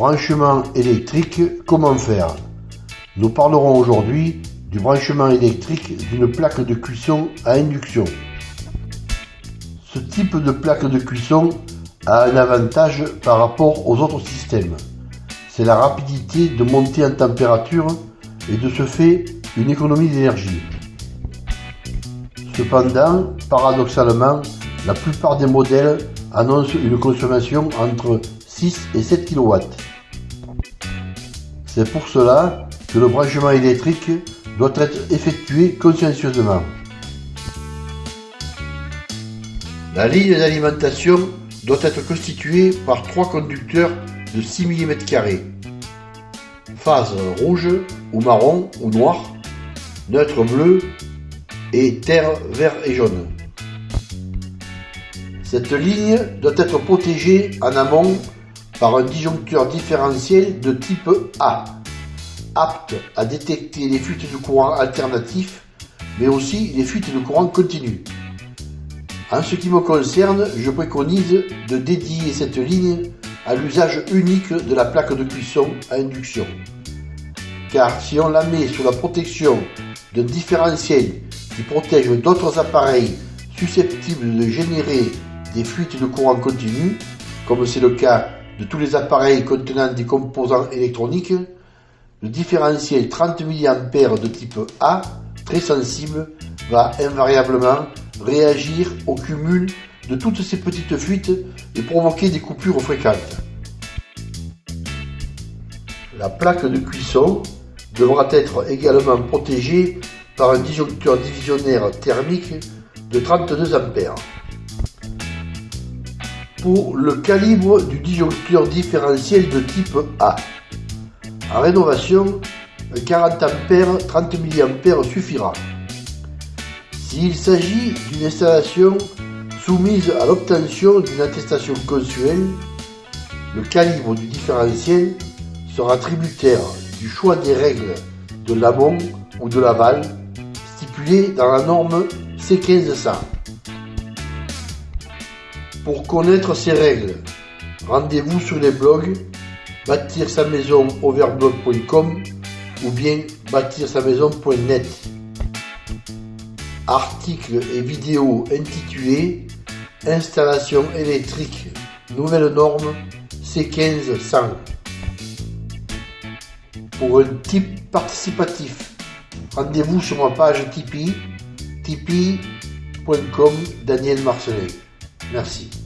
Branchement électrique, comment faire? Nous parlerons aujourd'hui du branchement électrique d'une plaque de cuisson à induction. Ce type de plaque de cuisson a un avantage par rapport aux autres systèmes. C'est la rapidité de montée en température et de ce fait une économie d'énergie. Cependant, paradoxalement, la plupart des modèles annoncent une consommation entre 6 et 7 kW. C'est pour cela que le branchement électrique doit être effectué consciencieusement. La ligne d'alimentation doit être constituée par trois conducteurs de 6 mm, phase rouge ou marron ou noir, neutre bleu et terre vert et jaune. Cette ligne doit être protégée en amont par un disjoncteur différentiel de type A, apte à détecter les fuites de courant alternatifs, mais aussi les fuites de courant continu. En ce qui me concerne, je préconise de dédier cette ligne à l'usage unique de la plaque de cuisson à induction. Car si on la met sous la protection d'un différentiel qui protège d'autres appareils susceptibles de générer des fuites de courant continu, comme c'est le cas de tous les appareils contenant des composants électroniques, le différentiel 30 mA de type A, très sensible, va invariablement réagir au cumul de toutes ces petites fuites et provoquer des coupures fréquentes. La plaque de cuisson devra être également protégée par un disjoncteur divisionnaire thermique de 32 A pour le calibre du disjoncteur différentiel de type A. En rénovation, 40 A 30 mA suffira. S'il s'agit d'une installation soumise à l'obtention d'une attestation consuelle, le calibre du différentiel sera tributaire du choix des règles de l'amont ou de l'aval stipulées dans la norme C1500. Pour connaître ces règles, rendez-vous sur les blogs bâtir sa maison overblog.com ou bien bâtir sa maison.net. Articles et vidéos intitulés Installation électrique, nouvelle norme C1500. Pour un type participatif, rendez-vous sur ma page Tipeee, tipeee.com Daniel Marcelet. Merci.